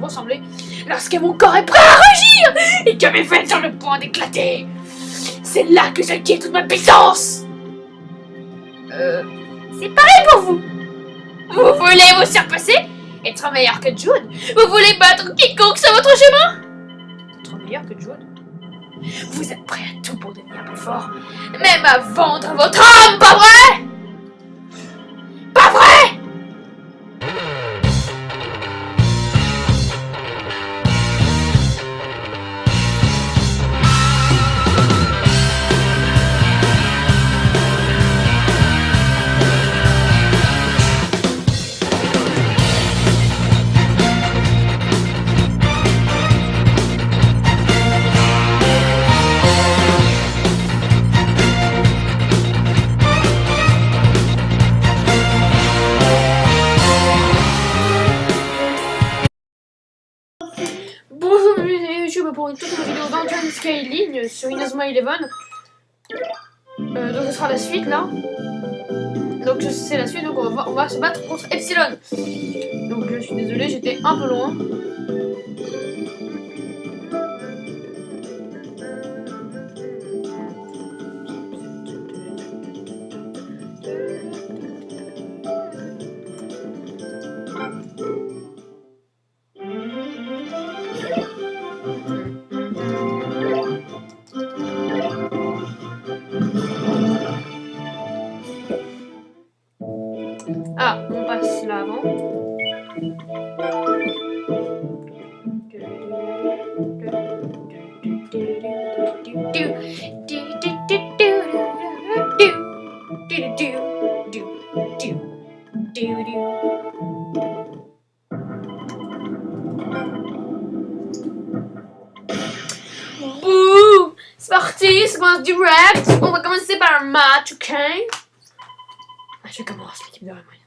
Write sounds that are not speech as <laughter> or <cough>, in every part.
vous ressemblez lorsque mon corps est prêt à rugir et que mes veines sont le point d'éclater. C'est là que j'acquiers toute ma puissance. Euh, c'est pareil pour vous. Vous voulez vous surpasser Être meilleur que Jude Vous voulez battre quiconque sur votre chemin Être meilleur que Jude Vous êtes prêt à tout pour devenir plus fort Même à vendre votre âme, pas vrai? Skyline sur Inazuma Eleven. Euh, donc ce sera la suite là. Donc c'est la suite, donc on va, on va se battre contre Epsilon. Donc je suis désolé, j'étais un peu loin. Bouh C'est parti, ça commence direct. On va commencer par un match, ok ah, Je commence l'équipe de Raymond.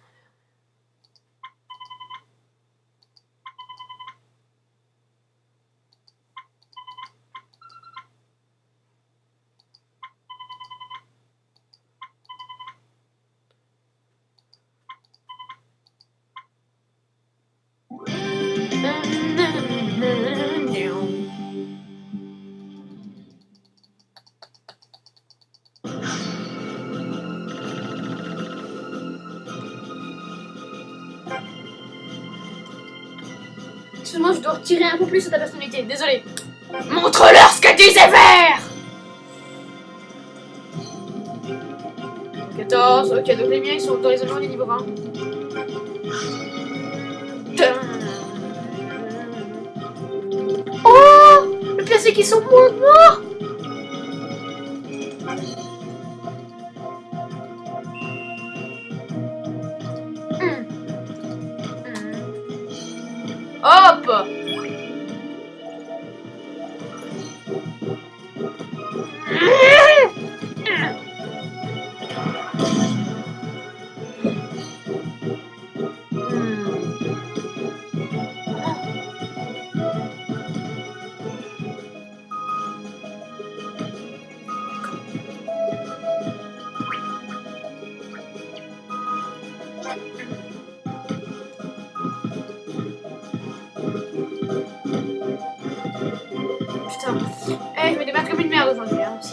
Excuse-moi, je dois retirer un peu plus à ta personnalité, désolé. Montre-leur ce que disait Vert 14, ok, donc les miens ils sont dans les agents du niveau 20. Oh Le pire c'est qu'ils sont moins que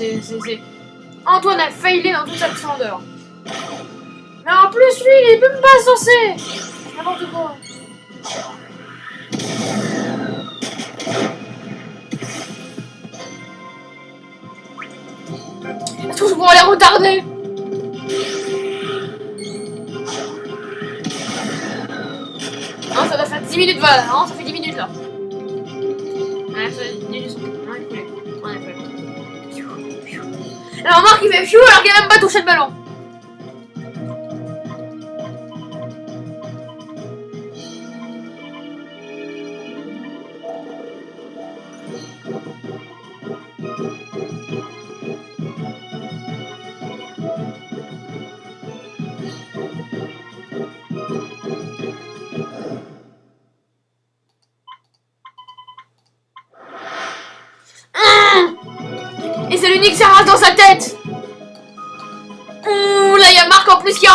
C'est. Antoine a failli dans toute sa splendeur. Mais en plus, lui, il est même pas censé N'importe quoi. Tous pour les retarder Non, ça doit faire 10 minutes, voilà. Non, ça coulait. Alors, Marc, il fait fiou alors qu'il a même pas touché le ballon. Et c'est l'unique Sarah dans sa tête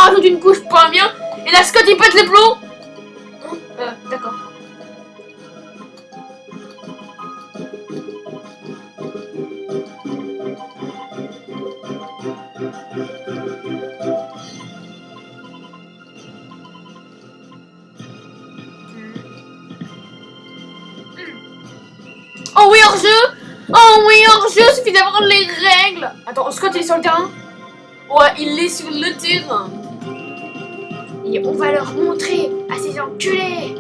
rajoute une couche pour un bien. Et la Scott, il pète les plombs hein Euh, d'accord. Hmm. Oh oui, hors-jeu Oh oui, hors-jeu, suffit d'avoir les règles. Attends, Scott, il est sur le terrain? Ouais, il est sur le terrain. Et on va leur montrer à ces enculés.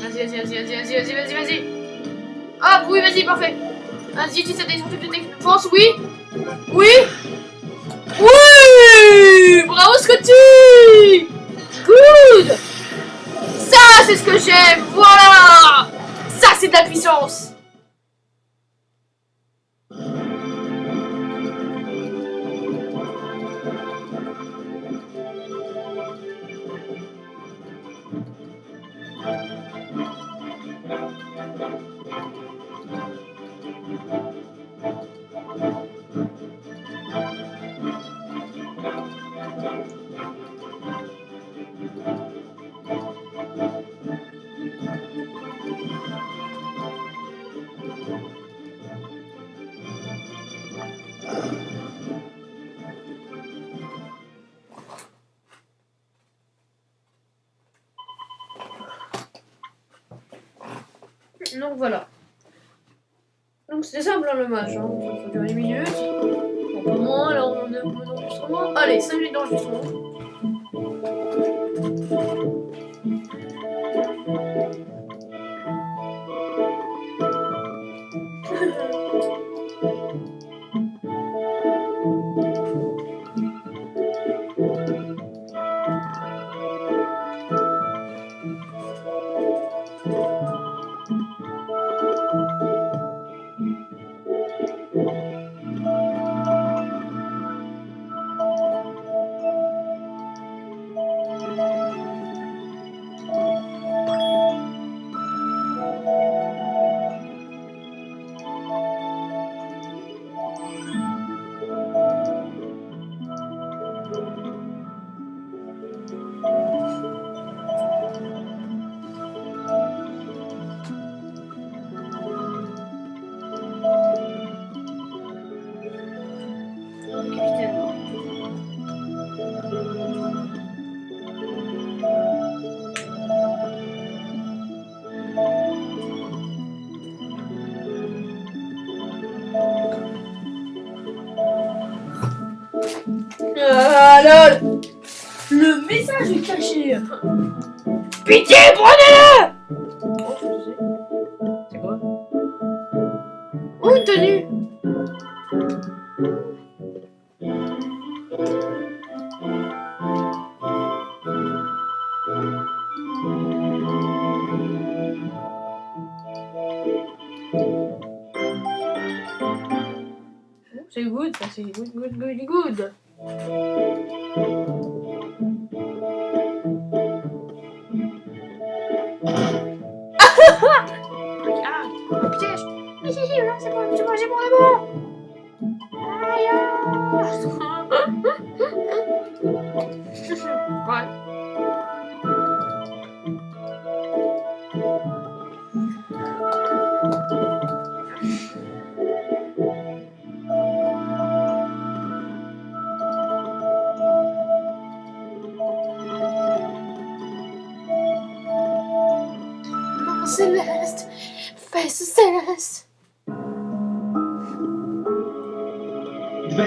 Vas-y, vas-y, vas-y, vas-y, vas-y, vas-y, vas-y. Ah oui, vas-y, parfait. Vas-y, tu sais des trucs de défense, oui. Oui. Oui Bravo, Scotty Good. Ça, c'est ce que j'aime. Voilà. Ça, c'est de la puissance voilà. Donc c'était simple hein, le match, hein. ça fait durer une minute. Donc au moins, alors on a un peu d'enregistrement. Allez, 5 minutes d'enregistrement. Le message est caché. Pitié, prenez-le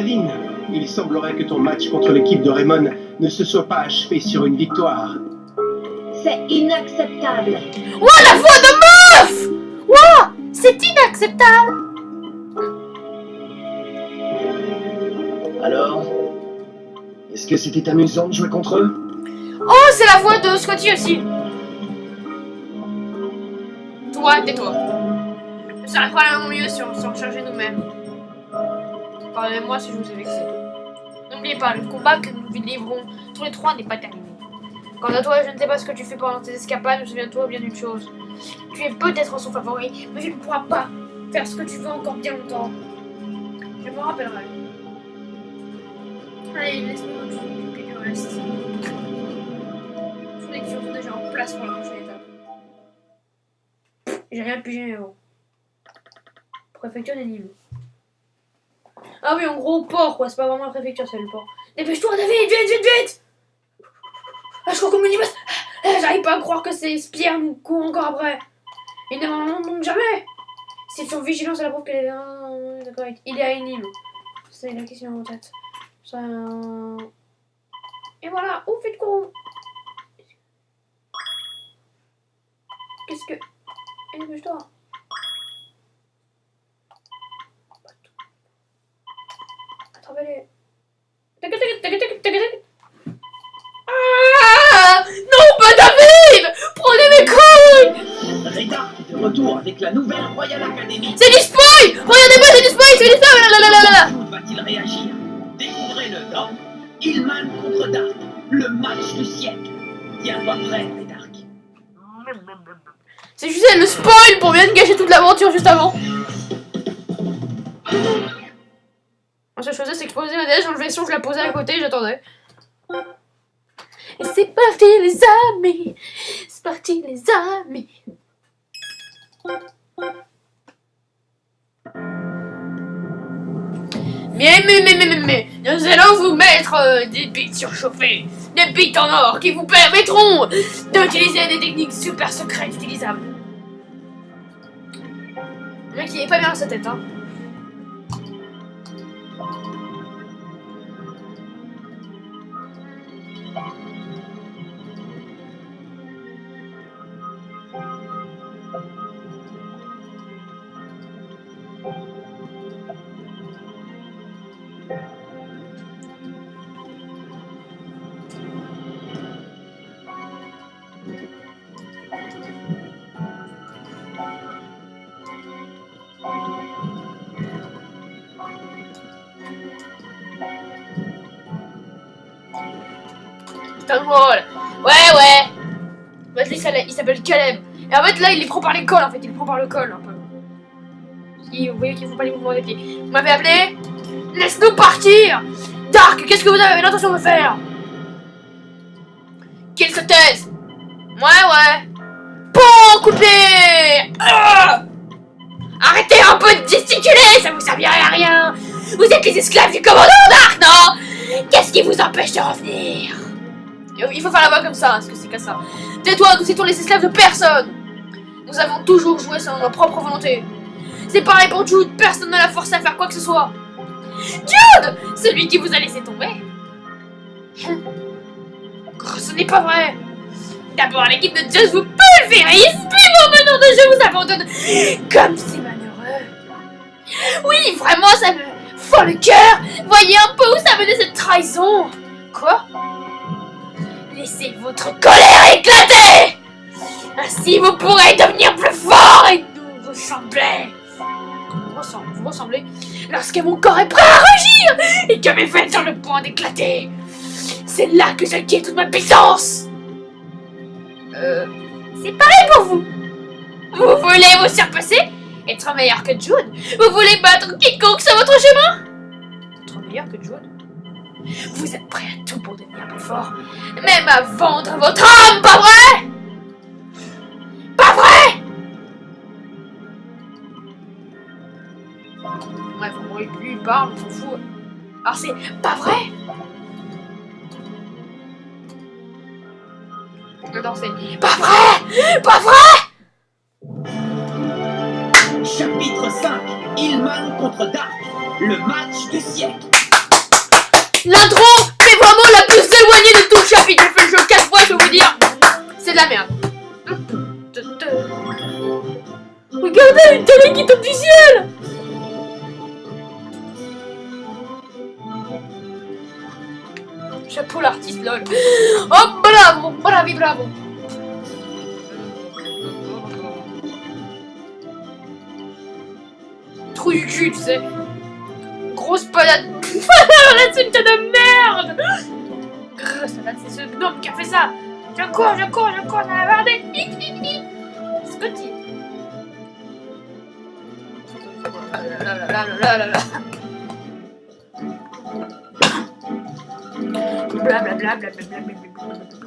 Il semblerait que ton match contre l'équipe de Raymond ne se soit pas achevé sur une victoire. C'est inacceptable. Ouah, la voix de meuf Ouah, c'est inacceptable Alors Est-ce que c'était amusant de jouer contre eux? Oh, c'est la voix de Scotty aussi Toi, tais-toi. Ça va probablement mieux si on s'en chargeait nous-mêmes. Pardonnez-moi si je vous ai vexé. N'oubliez pas, le combat que nous livrons tous les trois n'est pas terminé. Quant à toi, je ne sais pas ce que tu fais pendant tes escapades, mais souviens-toi bien d'une chose. Tu es peut-être son favori, mais tu ne pourras pas faire ce que tu veux encore bien longtemps. Je me rappellerai. Allez, laisse-moi nous occuper du reste. Tous les surtout déjà en place pour la. J'ai rien pigé avant. Préfecture des Nîmes. Ah oui, en gros, port, quoi. C'est pas vraiment la préfecture, c'est le port. Dépêche-toi, David, vite, vite, vite Ah, je crois qu'on me dit... Ah, J'arrive pas à croire que c'est Spire nous court encore après. Il n'en donc jamais C'est sur vigilance à la preuve qu'elle est... D'accord, il est à une île. C'est la question en tête. Ça... Et voilà, où faites quoi Qu'est-ce que... Eh, dépêche-toi la nouvelle Royal Academy. C'est du spoil Regardez-moi, c'est du spoil, c'est du spoil là, là, là, là. Jude va-t-il réagir? Découvrez-le dans Hillman contre Dark, le match du siècle. Tiens-toi prêt, Dark. C'est juste le spoil pour bien gâcher toute l'aventure juste avant. Moi, ce que je faisais, c'est que je posais ma DS, j'enlevais le son, je la posais à côté, j'attendais. Et c'est parti, les amis C'est parti, les amis mais, mais, mais, mais, mais, nous allons vous mettre euh, des bits surchauffés, des bits en or qui vous permettront d'utiliser des techniques super secrètes utilisables. Le mec, il est pas bien sa tête, hein. Drôle. Ouais, ouais. L'a- il s'appelle Caleb. Et en fait, là, il les prend par les cols, en fait. Il les prend par le col, un peu. Vous voyez qu'ils font pas les mouvements des pieds. Vous m'avez appelé Laisse-nous partir Dark, qu'est-ce que vous avez l'intention de faire? Qu'il se Ouais, ouais. Bon, coupé Ah Arrêtez un peu de gesticuler, ça vous servirait à rien Vous êtes les esclaves du commandant Dark, non? Qu'est-ce qui vous empêche de revenir? Il faut faire la voix comme ça, parce que c'est qu'à ça. Tais-toi, nous étions les esclaves de personne. Nous avons toujours joué selon nos propres volontés. C'est pareil pour Jude, personne ne l'a forcé à faire quoi que ce soit. Jude Celui qui vous a laissé tomber. Oh, Ce n'est pas vrai. D'abord, l'équipe de Jude vous pulvérise, puis mon meneur de jeu vous abandonne. Comme c'est malheureux. Oui, vraiment, ça me fend le cœur. Voyez un peu où ça menait cette trahison. Quoi? Laissez votre colère éclater Ainsi, vous pourrez devenir plus fort et nous ressembler Vous ressemblez, lorsque mon corps est prêt à rugir et que mes veines sont le point d'éclater. C'est là que j'acquiers toute ma puissance. Euh, c'est pareil pour vous. Vous voulez vous surpasser Être meilleur que Jude Vous voulez battre quiconque sur votre chemin Être meilleur que Jude Vous êtes prêt à tout pour devenir plus fort Même à vendre votre âme, pas vrai? Pas vrai? Bref, gros, lui, il parle, on s'en fout. Alors c'est pas vrai? Non, c'est pas vrai? Pas vrai? Chapitre 5 Hillman contre Dark, le match du siècle. L'intro est vraiment la plus éloignée de tout le chapitre. J'ai fait le jeu 4 fois, je Bla bla bla bla bla bla bla bla.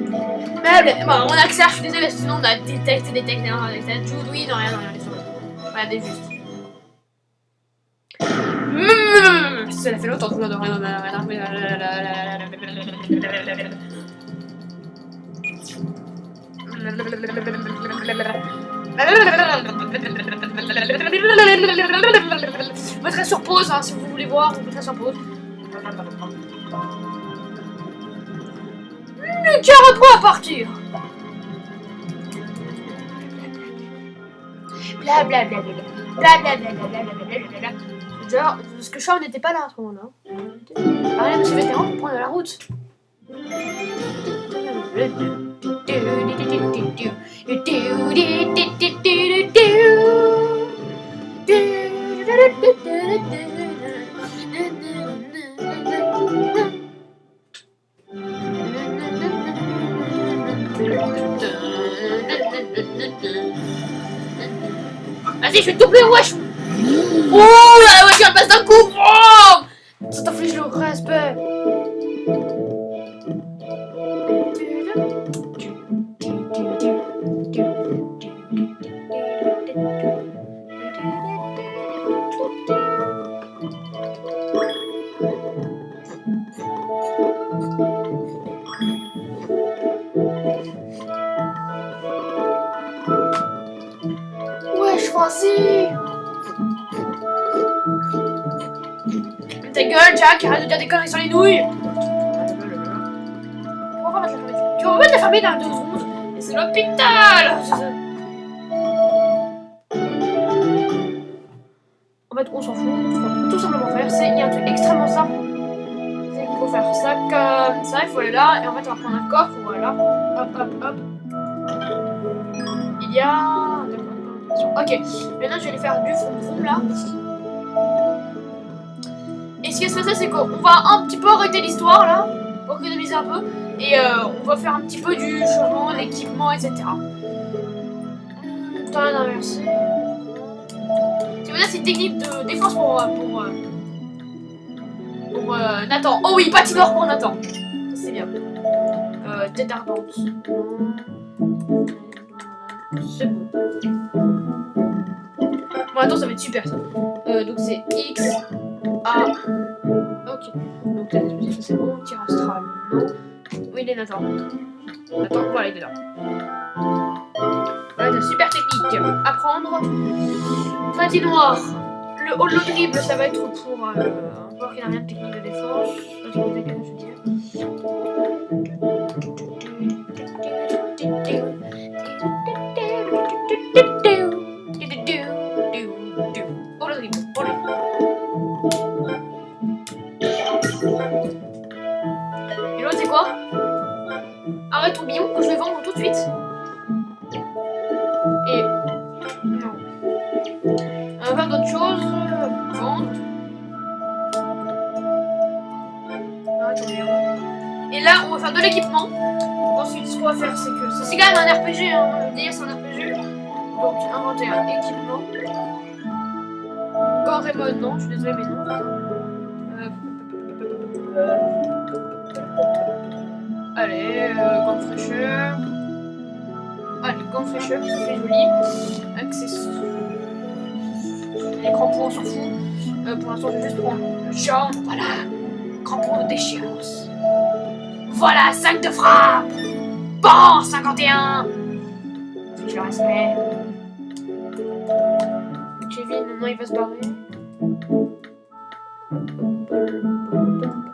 Meuble. Bon, on accélère, je suis désolée, sinon on a oui, non, rien, non, rien. Regardez juste. Mmh, Ça fait longtemps que je dois Je mettrai sur pause hein, si vous voulez voir, je mettrai sur pause. Le à partir Blablabla. Blablabla. Genre, parce que Shaw n'était pas là à ce moment-là. Ah, monsieur vétéran pour prendre la route. Vas-y, je vais te doubler, wesh. Oh, dire des conneries sur les nouilles On va mettre la. Tu vas mettre la fermer dans deux secondes Et c'est l'hôpital En fait, on s'en fout. Ce qu'on tout simplement faire, c'est... Il y a un truc extrêmement simple. C'est qu'il faut faire ça comme ça. Il faut aller là. Et en fait, on va prendre un coffre. Voilà. Hop, hop, hop. Il y a... Ok. Maintenant, je vais aller faire du vroom là. Et ce qui se passer, c'est qu'on va un petit peu arrêter l'histoire là, pour économiser un peu, et euh, on va faire un petit peu du changement, l'équipement, etc. Temps d'inverser. C'est voilà, c'est technique de défense pour, euh, pour, euh, Nathan. Oh oui, patinoire pour Nathan. C'est bien. Euh, tête. C'est bon. Bon, attends, ça va être super ça. Donc c'est X, A. Ok. Donc là, ça c'est bon. Tir astral. Non. Oui, il est Nathan. Attends, voilà, il est là. Voilà, super technique. Apprendre. Patinoire. Le holo dribble, ça va être pour. Euh, voir qu'il n'a rien de technique de défense. Et là, on va faire de l'équipement. Ensuite, ce qu'on va faire, c'est que... C'est quand même un RPG, hein. C'est un RPG. Donc, inventer un équipement. Quand Raymond, non, je suis désolée, mais non. Euh, Allez, euh, gants de fraîcheur. Allez, gants de fraîcheur, fait joli. Accessoires. Les crampons, on s'en fout. Euh, pour l'instant, je juste prendre le. Voilà. Crampons de déchéance. Voilà, 5 de frappe. Bon, 51. Je le respect. Kevin, maintenant, il va se barrer.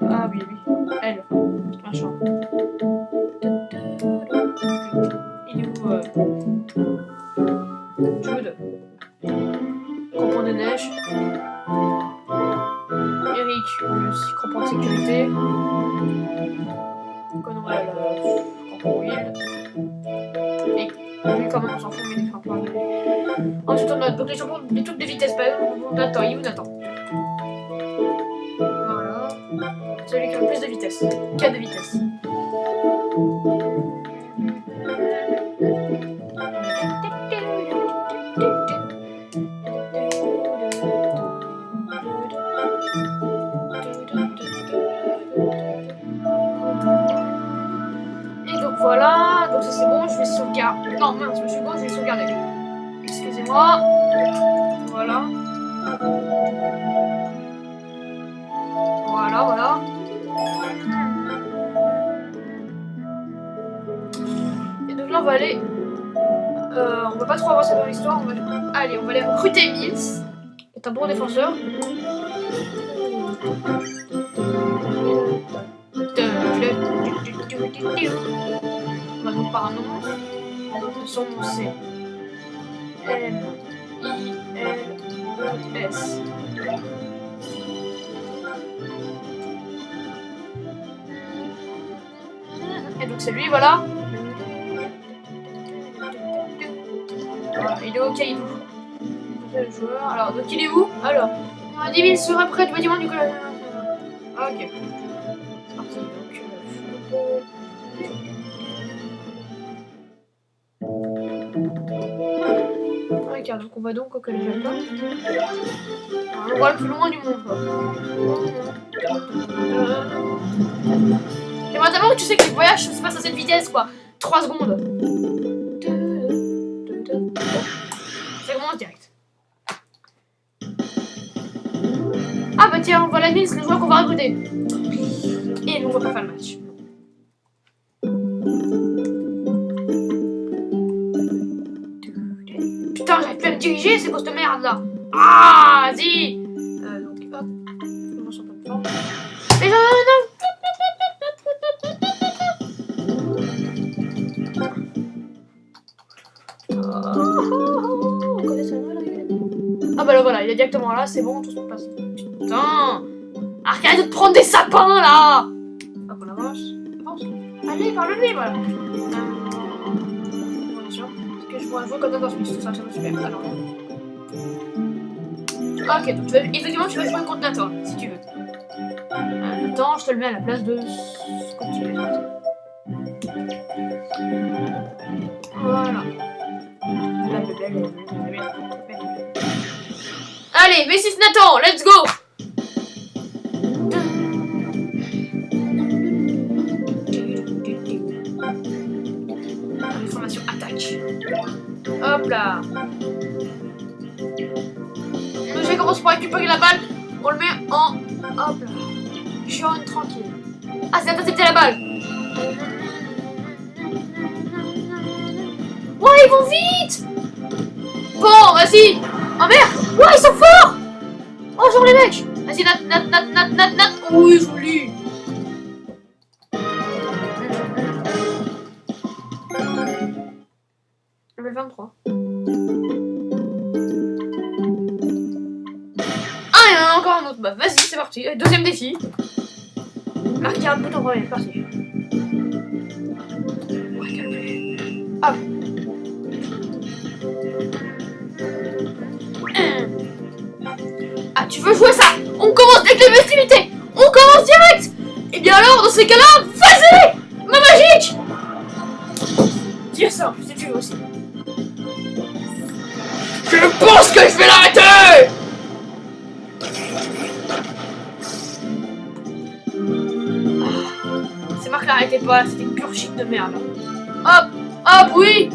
Ah oui, oui. Elle. Machin. Il est où euh... Jude? Crampon de neige. Eric, le crampon de sécurité. Conwell, euh, crampon wheel. Et lui, quand même, on s'en fout, mais des crampons de Ensuite, on a donc les crampons, les trucs de vitesse. Par exemple, on attend, il est où Nathan Là, on va aller... Euh, on va pas trop avancer dans l'histoire. Va... Allez, on va aller recruter Mills. est un bon défenseur. Donc par un nom. Son nom c'est M I L S. Et donc c'est lui, voilà. Il est. Le joueur. Alors, donc il est où? Alors, on dit il serait près du bâtiment du collège. Ok. C'est parti. Donc, donc on va donc au collège. Un endroit le plus loin du monde, quoi. Euh... J'aimerais tellement que tu sais que les voyages se passent à cette vitesse, quoi. 3 secondes. Tiens, voilà Mills, le joueur qu'on va recruter. Et nous, on va pas faire le match. Putain, j'arrive plus à me diriger, ces postes de merde là. Ah, vas-y. Euh, donc, hop. Mais non, non, non. Ah bah là voilà, il est directement là, c'est bon, tout. Putain Arrête de te prendre des sapins là Hop, on avance. Allez, parle-lui, voilà. Est-ce que je pourrais jouer comme ça dans ce ça, ça va super. Alors. Ok, donc tu vas, effectivement, tu vas jouer contre toi, si tu veux. Attends, je te le mets à la place de veux. Voilà. Allez, V6 Nathan, let's go Jaune tranquille. Ah, c'est intercepté la balle. Ouais, ils vont vite Bon, vas-y Oh merde Ouais, ils sont forts Oh, genre les mecs Vas-y, nat, nat, nat, nat, nat, nat Oui, joli Level 23. Ah, il y en a encore un autre. Bah, vas-y, c'est parti. Deuxième défi. Marquer un bouton premier, parti. Hop. Ah, tu veux jouer ça? On commence avec les festivités On commence direct Et bien alors, dans ces cas-là, de merde. Hop Hop, oui.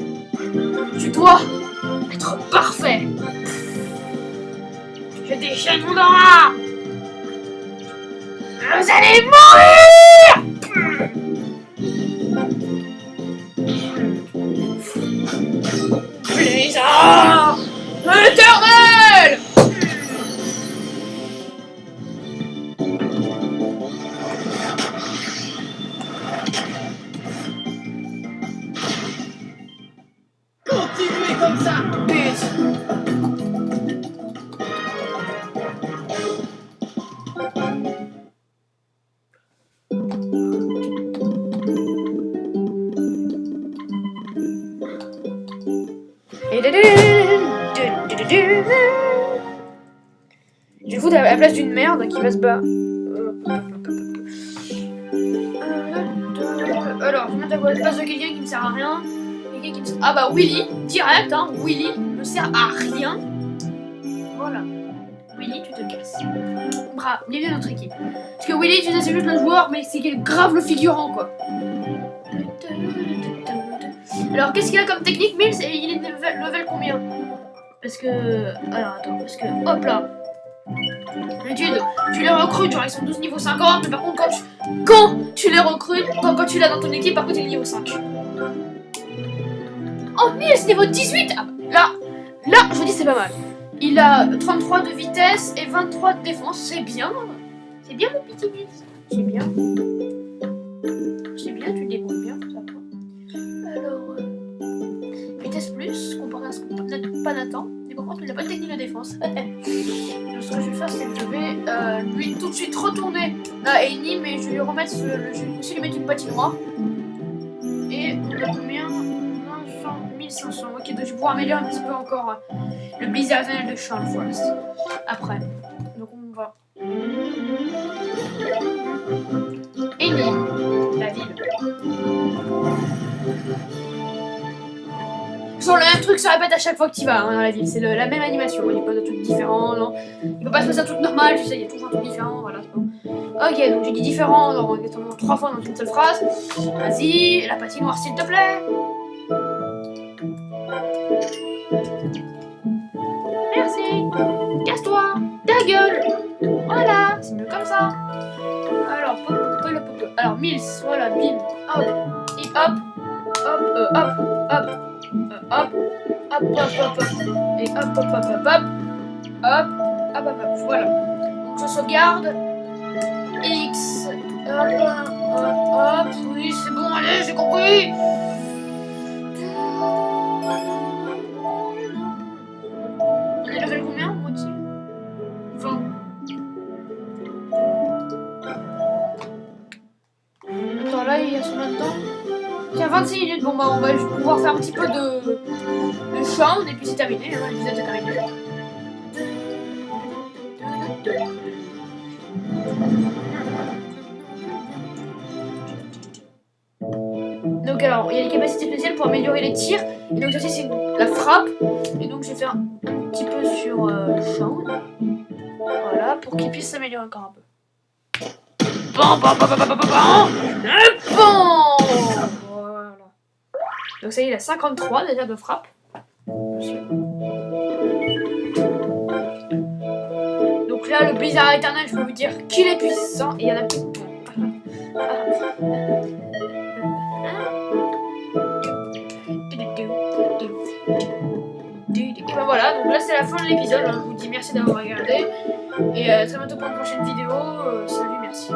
Tu dois être parfait. Je déchaîne mon aura Vous allez mourir. Blizzard d'une merde qui va se battre. Alors, je mettre à la place de quelqu'un qui ne sert à rien. Qui me... Ah bah Willy, direct, hein, Willy ne sert à rien. Voilà. Willy, tu te casses. Bravo, bienvenue dans notre équipe. Parce que Willy, tu sais, c'est juste le joueur, mais c'est grave le figurant, quoi. Alors, qu'est-ce qu'il a comme technique, Mills? Et il est level combien? Parce que... Alors, attends, parce que... Hop là D'habitude, tu les recrutes, genre ils sont 12 niveau 50, mais par contre, quand tu, quand tu les recrutes, quand, quand tu l'as dans ton équipe, par contre, il est niveau 5. Oh, Mills, niveau 18 ah, Là, là, je vous dis, c'est pas mal. Il a 33 de vitesse et 23 de défense, c'est bien. C'est bien, mon petit Mills. C'est bien. C'est bien, tu débrouilles bien, ça. Alors, euh, vitesse plus, comparé à ce qu'on peut pas Nathan. Mais par contre, il n'a pas de technique de défense. Donc, <laughs> ce que je vais faire, c'est que je vais euh, lui tout de suite retourner à Eni, mais je vais lui remettre, ce, le- je vais aussi lui mettre une patinoire. Et on a combien 900, 1500. Ok, donc je vais pouvoir améliorer un petit peu encore euh, le blizzard de Charles Forest. Après. Donc on va. Le même truc se répète à chaque fois que tu vas hein, dans la ville, c'est la même animation, il n'y a pas de trucs différents, non. Il peut pas se passer un truc normal, tu sais, il y a toujours un truc différent, voilà, c'est bon. Ok, donc j'ai dit différent dans trois fois dans une seule phrase. Vas-y, la patinoire s'il te plaît. Merci. Casse-toi. Ta gueule. Voilà, c'est mieux comme ça. Alors, pop, pop, pop, pop. Alors, Mills, voilà, bim, hop, hop, hop, euh, hop, hop, euh, hop, hop, hop, hop, hop, et hop, hop, hop, hop, hop, hop, hop, hop, hop, voilà. Donc, je sauvegarde. X, hop, hop, hop, oui, c'est bon, allez, j'ai compris. 26 minutes. Bon, bah, on va pouvoir faire un petit peu de, de chant, et puis c'est terminé. Hein, l'épisode est terminé. Donc, alors, il y a les capacités spéciales pour améliorer les tirs. Et donc, ça, c'est la frappe. Et donc, je vais faire un petit peu sur euh, le champ. Voilà, pour qu'il puisse s'améliorer encore un peu. Bon, bon, bon, bon, bon, bon, bon. Donc ça y est, il a 53 déjà de frappe. Donc là, le blizzard éternel, je peux vous dire qu'il est puissant. Et il y en a plus. Et ben voilà, donc là c'est la fin de l'épisode. hein. Je vous dis merci d'avoir regardé. Et euh, à très bientôt pour une prochaine vidéo. Euh, salut, merci.